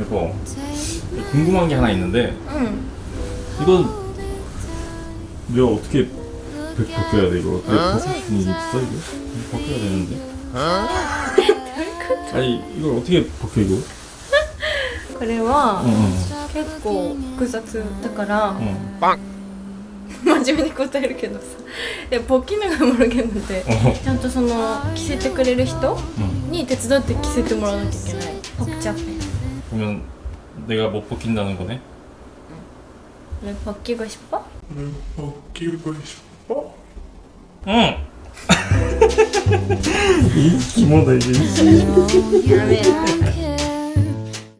여보 궁금한 게 하나 있는데 응. 이건 내가 어떻게 벗- 벗겨야 돼 이거 내가 벗을 수 있는 게 있어 이거? 이거 벗겨야 되는데 아니 이걸 어떻게 벗겨 이거? これは 어, 어, 結構複雑だから 어. 真面目に答えるけどさでポッキメがもろけんので 어. ちゃんとその着せてくれる人 어. に手伝って着せてもらわなきゃいけないポッチャペ 그러면 내가 못 벗긴다는 거네? 왜 벗기고 싶어? 왜 벗기고 싶어? 응! 이 기모다 이게